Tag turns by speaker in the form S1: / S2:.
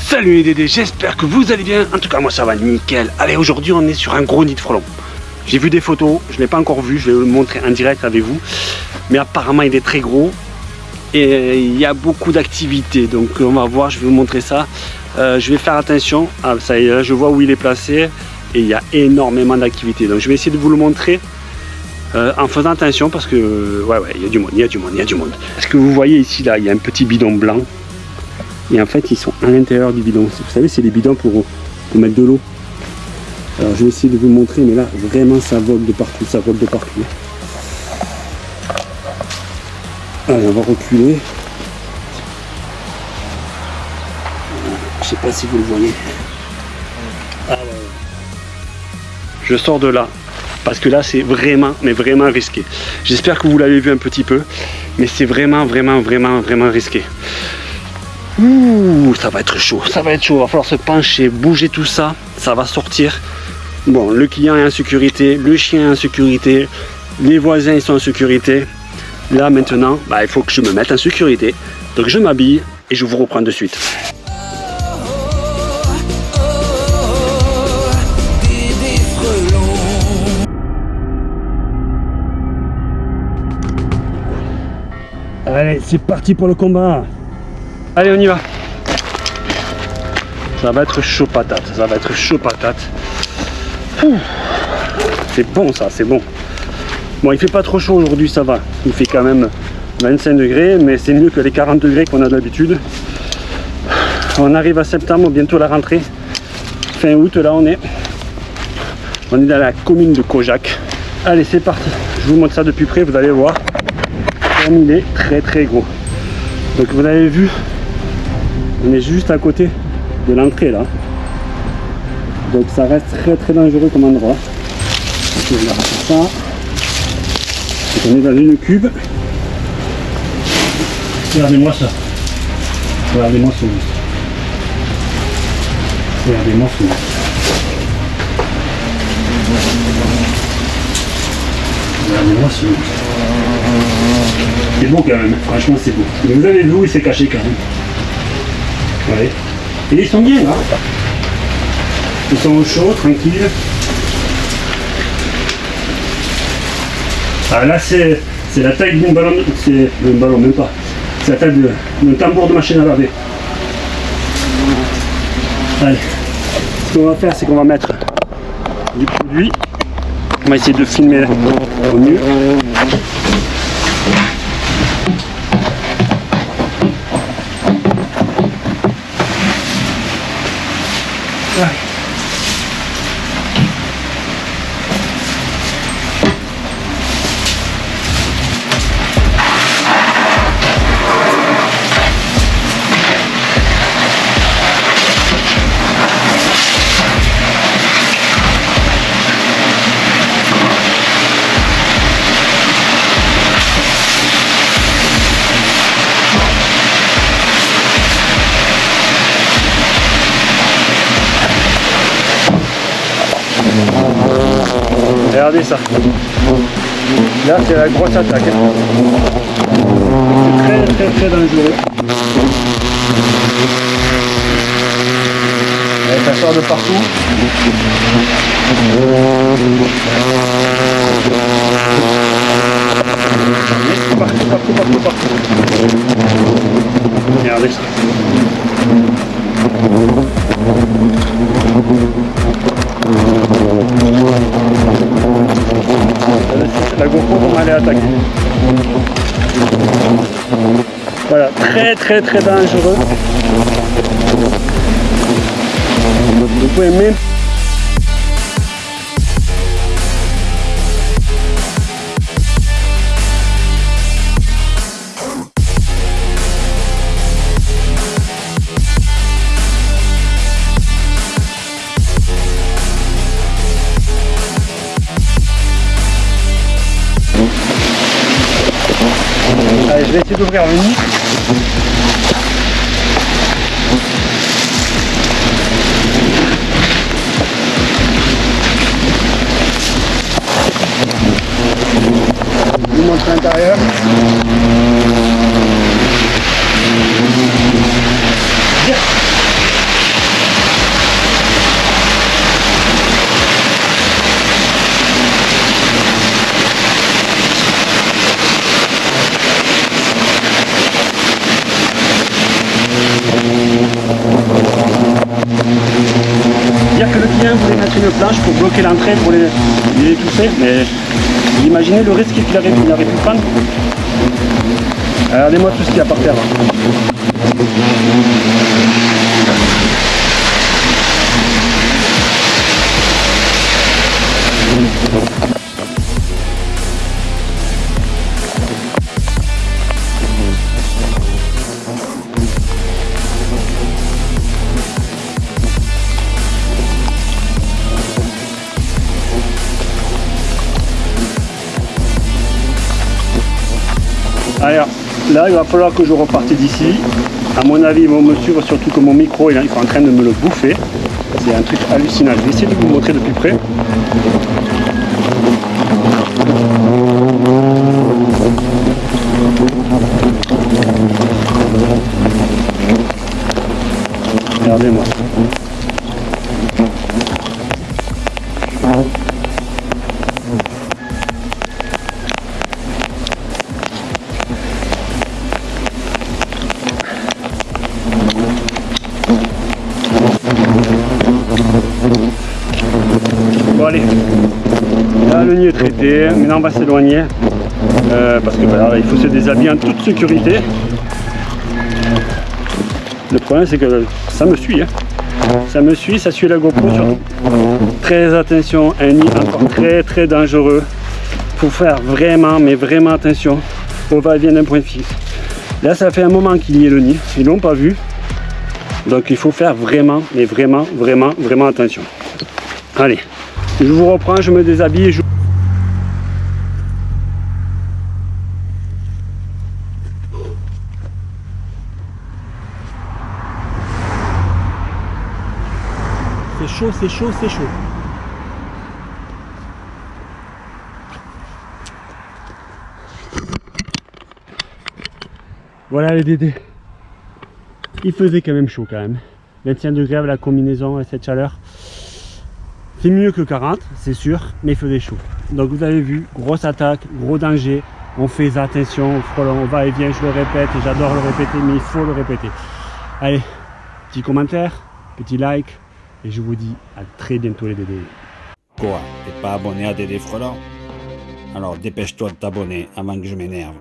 S1: Salut les Dédés, j'espère que vous allez bien. En tout cas, moi ça va nickel. Allez, aujourd'hui on est sur un gros nid de frelons. J'ai vu des photos, je ne l'ai pas encore vu, je vais vous le montrer en direct avec vous. Mais apparemment il est très gros et il y a beaucoup d'activités. Donc on va voir, je vais vous montrer ça. Euh, je vais faire attention. Ah, ça y je vois où il est placé et il y a énormément d'activités. Donc je vais essayer de vous le montrer euh, en faisant attention parce que ouais ouais il y a du monde, il y a du monde, il y a du monde. Est-ce que vous voyez ici là, il y a un petit bidon blanc et en fait ils sont à l'intérieur du bidon. Vous savez c'est les bidons pour, pour mettre de l'eau. Alors je vais essayer de vous montrer mais là vraiment ça vole de partout, ça vole de partout. Allez on va reculer. Je sais pas si vous le voyez. Je sors de là parce que là c'est vraiment mais vraiment risqué. J'espère que vous l'avez vu un petit peu mais c'est vraiment vraiment vraiment vraiment risqué. Ouh, ça va être chaud, ça va être chaud, va falloir se pencher, bouger tout ça, ça va sortir. Bon, le client est en sécurité, le chien est en sécurité, les voisins ils sont en sécurité. Là maintenant, bah, il faut que je me mette en sécurité. Donc je m'habille et je vous reprends de suite. Allez, c'est parti pour le combat. Allez, on y va. Ça va être chaud patate, ça va être chaud patate. C'est bon ça, c'est bon. Bon, il fait pas trop chaud aujourd'hui, ça va. Il fait quand même 25 degrés, mais c'est mieux que les 40 degrés qu'on a d'habitude. On arrive à septembre, bientôt la rentrée. Fin août, là on est. On est dans la commune de Kojak. Allez, c'est parti. Je vous montre ça de plus près, vous allez voir. Il est très très gros. Donc vous avez vu, on est juste à côté de l'entrée là. Donc ça reste très très dangereux comme endroit. On ça. On est dans une cube. Regardez-moi ça. Regardez-moi ce monstre. Regardez-moi ce monstre. Regardez-moi ce monstre. C'est beau quand même, franchement c'est beau. Vous avez vu il s'est caché quand même. Et ils sont bien là. Ils sont au chaud, tranquilles. Ah là c'est la taille d'un ballon, c'est un ballon même pas. C'est la taille d'un tambour de machine à laver. Allez. Ce qu'on va faire c'est qu'on va mettre du produit. On va essayer de filmer au mieux. Regardez ça. Là c'est la grosse attaque. C'est très très très dangereux. Ça sort de partout. Partout, partout, partout, partout. Regardez ça. Très très très dangereux. Vous pouvez même Allez, je vais essayer d'ouvrir le nid. Thank you. Pour bloquer l'entrée, pour les, les étouffer. Mais imaginez le risque qu'il aurait, pu prendre. Regardez-moi tout ce qu'il y a par terre. Alors là, il va falloir que je reparte d'ici. À mon avis, ils vont me suivre, surtout que mon micro il est en train de me le bouffer. C'est un truc hallucinant. Je vais essayer de vous montrer de plus près. Traité, maintenant on va s'éloigner euh, parce que voilà, il faut se déshabiller en toute sécurité. Le problème c'est que ça me suit, hein. ça me suit, ça suit la GoPro. Très attention, un nid encore très très dangereux. Faut faire vraiment, mais vraiment attention au va-et-vient d'un point fixe. Là ça fait un moment qu'il y est le nid, ils l'ont pas vu. Donc il faut faire vraiment, mais vraiment, vraiment, vraiment attention. Allez, je vous reprends, je me déshabille et je... chaud, c'est chaud, c'est chaud. Voilà les dédés. Il faisait quand même chaud quand même. 21 degrés avec la combinaison et cette chaleur. C'est mieux que 40, c'est sûr, mais il faisait chaud. Donc vous avez vu, grosse attaque, gros danger. On fait attention on va et vient, je le répète, j'adore le répéter, mais il faut le répéter. Allez, petit commentaire, petit like, et je vous dis à très bientôt les Dédés.
S2: Quoi T'es pas abonné à Dédé Frelon? Alors dépêche-toi de t'abonner avant que je m'énerve.